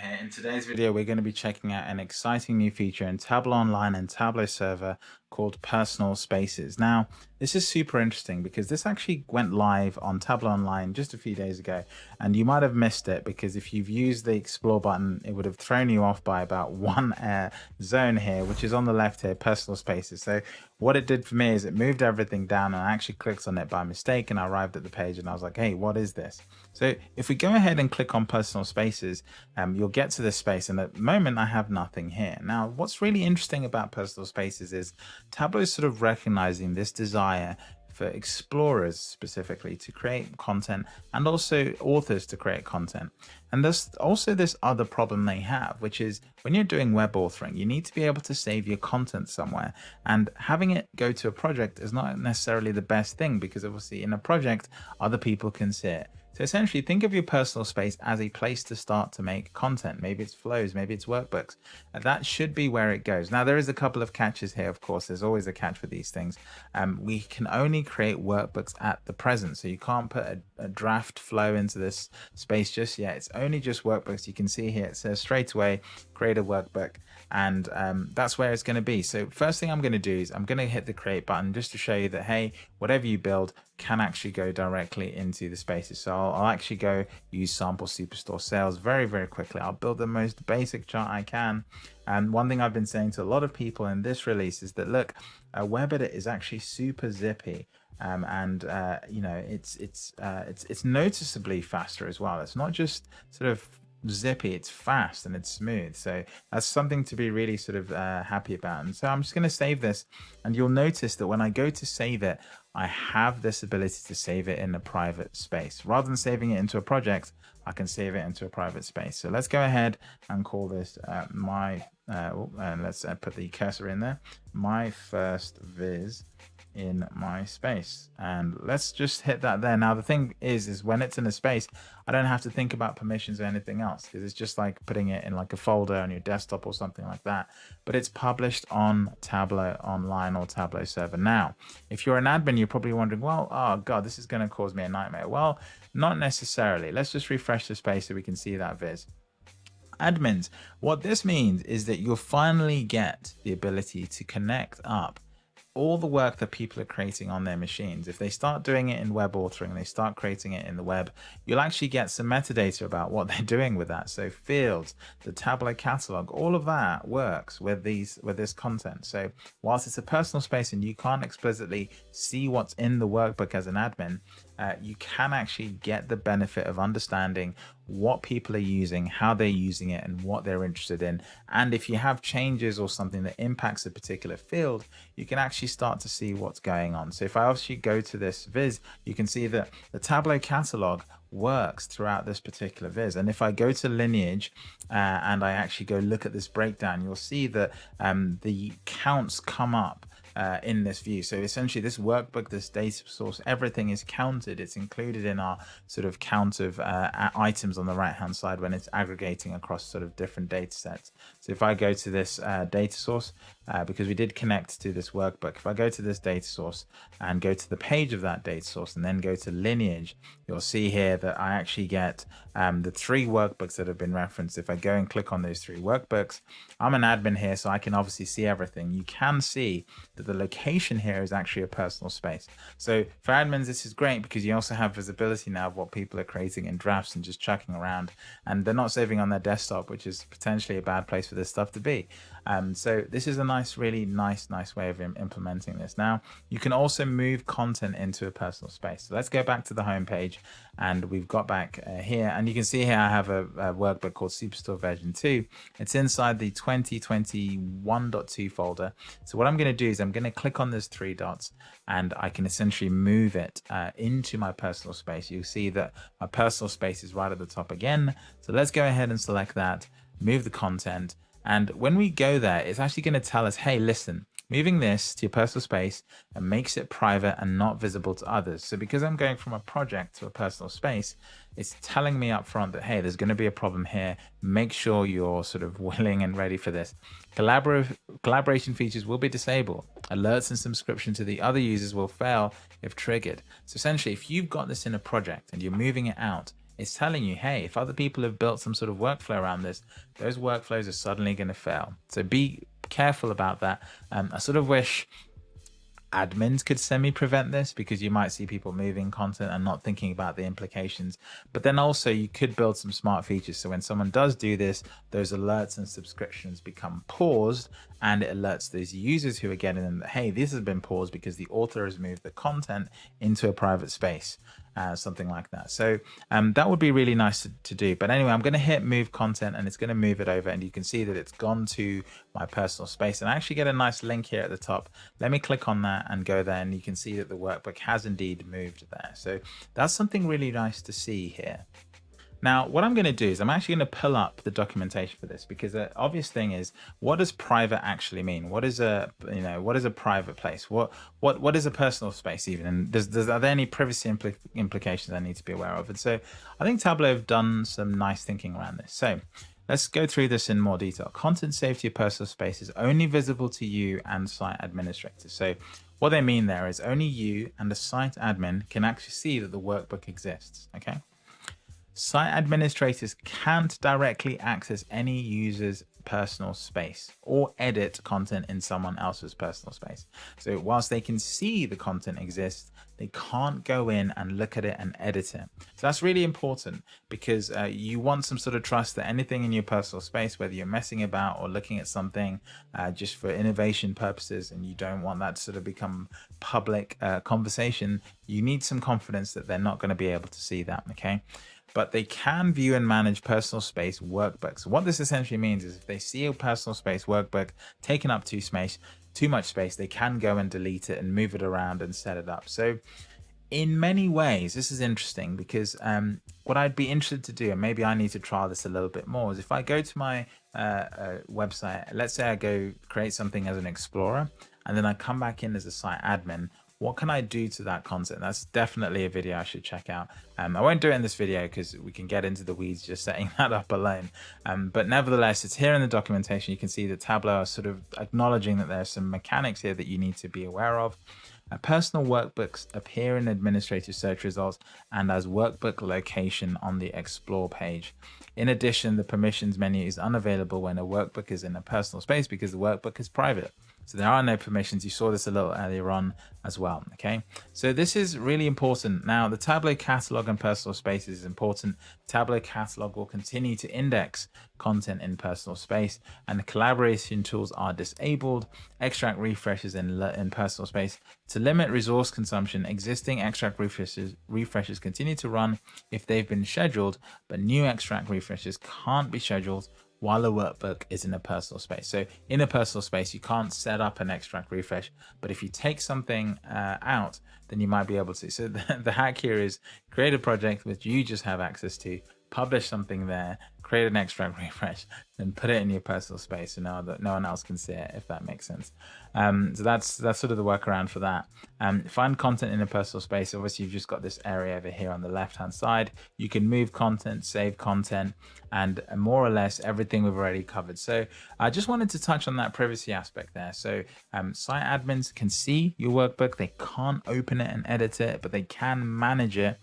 here. In today's video, we're going to be checking out an exciting new feature in Tableau Online and Tableau Server called Personal Spaces. Now, this is super interesting because this actually went live on Tableau Online just a few days ago, and you might have missed it because if you've used the Explore button, it would have thrown you off by about one uh, zone here, which is on the left here, Personal Spaces. So what it did for me is it moved everything down and I actually clicked on it by mistake and I arrived at the page and I was like, hey, what is this? So if we go ahead and click on personal spaces, um, you'll get to this space and at the moment I have nothing here. Now, what's really interesting about personal spaces is Tableau is sort of recognizing this desire for explorers specifically to create content and also authors to create content. And there's also this other problem they have, which is when you're doing web authoring, you need to be able to save your content somewhere. And having it go to a project is not necessarily the best thing because obviously in a project, other people can see it. So essentially think of your personal space as a place to start to make content. Maybe it's flows, maybe it's workbooks. That should be where it goes. Now there is a couple of catches here, of course, there's always a catch for these things. Um, we can only create workbooks at the present. So you can't put a, a draft flow into this space just yet. It's only just workbooks. You can see here, it says straight away, create a workbook and um, that's where it's going to be. So first thing I'm going to do is I'm going to hit the create button just to show you that, hey, whatever you build can actually go directly into the spaces. So I'll, I'll actually go use sample superstore sales very, very quickly. I'll build the most basic chart I can. And one thing I've been saying to a lot of people in this release is that, look, web edit is actually super zippy. Um, and uh, you know it's it's uh, it's it's noticeably faster as well. It's not just sort of zippy it's fast and it's smooth so that's something to be really sort of uh, happy about and so i'm just going to save this and you'll notice that when i go to save it i have this ability to save it in a private space. Rather than saving it into a project i can save it into a private space. So let's go ahead and call this uh, my uh, oh, and let's uh, put the cursor in there. My first viz in my space. And let's just hit that there. Now the thing is is when it's in a space i don't have to think about permissions or anything else because it's just like putting it in like a folder on your desktop or something like that. But it's published on tableau online or tableau server. Now if you're an admin you're probably wondering well oh god this is going to cause me a nightmare. Well not necessarily. Let's just refresh the space so we can see that viz. Admins. What this means is that you'll finally get the ability to connect up all the work that people are creating on their machines, if they start doing it in web authoring, they start creating it in the web, you'll actually get some metadata about what they're doing with that. So fields, the Tableau catalog, all of that works with these with this content. So whilst it's a personal space and you can't explicitly see what's in the workbook as an admin, uh, you can actually get the benefit of understanding what people are using, how they're using it, and what they're interested in. And if you have changes or something that impacts a particular field, you can actually start to see what's going on. So if I actually go to this viz, you can see that the Tableau catalog works throughout this particular viz. And if I go to lineage uh, and I actually go look at this breakdown, you'll see that um, the counts come up uh, in this view. So essentially this workbook, this data source, everything is counted. It's included in our sort of count of uh, items on the right hand side when it's aggregating across sort of different data sets. So if I go to this uh, data source, uh, because we did connect to this workbook, if I go to this data source and go to the page of that data source and then go to lineage, you'll see here that I actually get um, the three workbooks that have been referenced. If I go and click on those three workbooks, I'm an admin here, so I can obviously see everything. You can see that the location here is actually a personal space. So for admins, this is great because you also have visibility now of what people are creating in drafts and just chucking around and they're not saving on their desktop, which is potentially a bad place for this stuff to be. Um, so this is a nice, really nice, nice way of implementing this. Now you can also move content into a personal space. So let's go back to the home page and we've got back uh, here and you can see here I have a, a, workbook called Superstore version 2. It's inside the 2021.2 folder. So what I'm going to do is I'm going to click on those three dots and I can essentially move it uh, into my personal space. You'll see that my personal space is right at the top again. So let's go ahead and select that, move the content and when we go there, it's actually going to tell us, hey, listen, moving this to your personal space and makes it private and not visible to others. So because I'm going from a project to a personal space, it's telling me up front that, hey, there's going to be a problem here. Make sure you're sort of willing and ready for this. Collabor collaboration features will be disabled. Alerts and subscription to the other users will fail if triggered. So essentially, if you've got this in a project and you're moving it out, it's telling you, hey, if other people have built some sort of workflow around this, those workflows are suddenly going to fail. So be careful about that. Um, I sort of wish admins could semi prevent this because you might see people moving content and not thinking about the implications. But then also you could build some smart features. So when someone does do this, those alerts and subscriptions become paused and it alerts those users who are getting them that, hey, this has been paused because the author has moved the content into a private space uh, something like that. So um, that would be really nice to, to do. But anyway, I'm going to hit move content and it's going to move it over and you can see that it's gone to my personal space and I actually get a nice link here at the top. Let me click on that and go there and you can see that the workbook has indeed moved there. So that's something really nice to see here. Now, what I'm going to do is I'm actually going to pull up the documentation for this because the obvious thing is what does private actually mean? What is a you know what is a private place? What what what is a personal space even? And does, does are there any privacy impl implications I need to be aware of? And so I think Tableau have done some nice thinking around this. So let's go through this in more detail. Content safety of personal space is only visible to you and site administrators. So what they mean there is only you and the site admin can actually see that the workbook exists. Okay. Site administrators can't directly access any user's personal space or edit content in someone else's personal space. So whilst they can see the content exists, they can't go in and look at it and edit it. So that's really important because uh, you want some sort of trust that anything in your personal space, whether you're messing about or looking at something uh, just for innovation purposes and you don't want that to sort of become public uh, conversation, you need some confidence that they're not going to be able to see that. Okay but they can view and manage personal space workbooks. What this essentially means is if they see a personal space workbook taking up too space, too much space, they can go and delete it and move it around and set it up. So in many ways, this is interesting because um, what I'd be interested to do, and maybe I need to try this a little bit more, is if I go to my uh, uh, website, let's say I go create something as an explorer, and then I come back in as a site admin, what can I do to that content? That's definitely a video I should check out. Um, I won't do it in this video because we can get into the weeds just setting that up alone. Um, but nevertheless, it's here in the documentation. You can see the Tableau are sort of acknowledging that there's some mechanics here that you need to be aware of. Uh, personal workbooks appear in administrative search results and as workbook location on the explore page. In addition, the permissions menu is unavailable when a workbook is in a personal space because the workbook is private. So there are no permissions. You saw this a little earlier on as well. Okay, so this is really important. Now, the Tableau catalog and personal spaces is important. Tableau catalog will continue to index content in personal space, and the collaboration tools are disabled. Extract refreshes in, in personal space to limit resource consumption. Existing extract refreshes refreshes continue to run if they've been scheduled, but new extract refreshes can't be scheduled while a workbook is in a personal space. So in a personal space, you can't set up an extract refresh, but if you take something uh, out, then you might be able to. So the, the hack here is create a project which you just have access to, publish something there, create an extract refresh, and put it in your personal space so no, that no one else can see it, if that makes sense. Um, so that's that's sort of the workaround for that. Um, find content in a personal space. Obviously, you've just got this area over here on the left-hand side. You can move content, save content, and more or less everything we've already covered. So I just wanted to touch on that privacy aspect there. So um, site admins can see your workbook. They can't open it and edit it, but they can manage it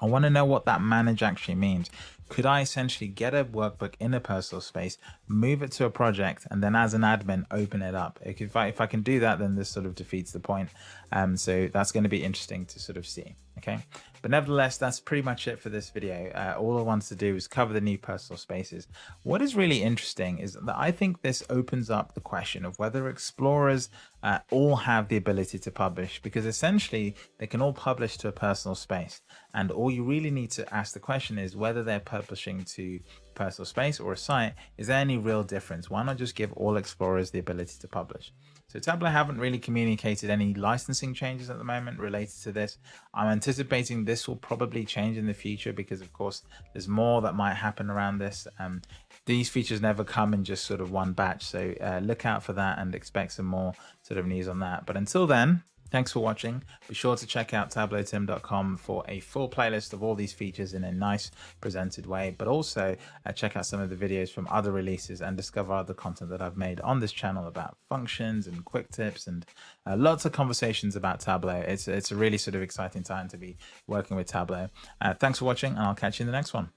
I want to know what that manage actually means. Could I essentially get a workbook in a personal space, move it to a project, and then as an admin, open it up? If I, if I can do that, then this sort of defeats the point. Um, so that's going to be interesting to sort of see. Okay. But nevertheless, that's pretty much it for this video. Uh, all I wanted to do is cover the new personal spaces. What is really interesting is that I think this opens up the question of whether explorers uh, all have the ability to publish because essentially they can all publish to a personal space. And all you really need to ask the question is whether they're publishing to personal space or a site, is there any real difference? Why not just give all explorers the ability to publish? So Tableau haven't really communicated any licensing changes at the moment related to this. I'm anticipating this will probably change in the future because of course there's more that might happen around this. Um, these features never come in just sort of one batch. So uh, look out for that and expect some more sort of news on that. But until then, Thanks for watching. Be sure to check out tableautim.com for a full playlist of all these features in a nice presented way, but also uh, check out some of the videos from other releases and discover other content that I've made on this channel about functions and quick tips and uh, lots of conversations about Tableau. It's, it's a really sort of exciting time to be working with Tableau. Uh, thanks for watching and I'll catch you in the next one.